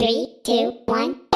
Three, two, one.